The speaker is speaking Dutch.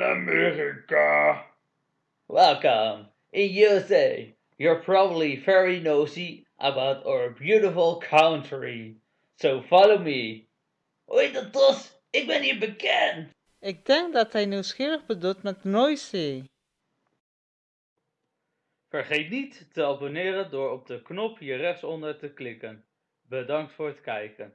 America. Welcome. In USA, you're probably very nosy about our beautiful country. So follow me. Hoi de Tos, ik ben hier bekend. Ik denk dat hij nieuwsgierig bedoelt met noisy. Vergeet niet te abonneren door op de knop hier rechtsonder te klikken. Bedankt voor het kijken.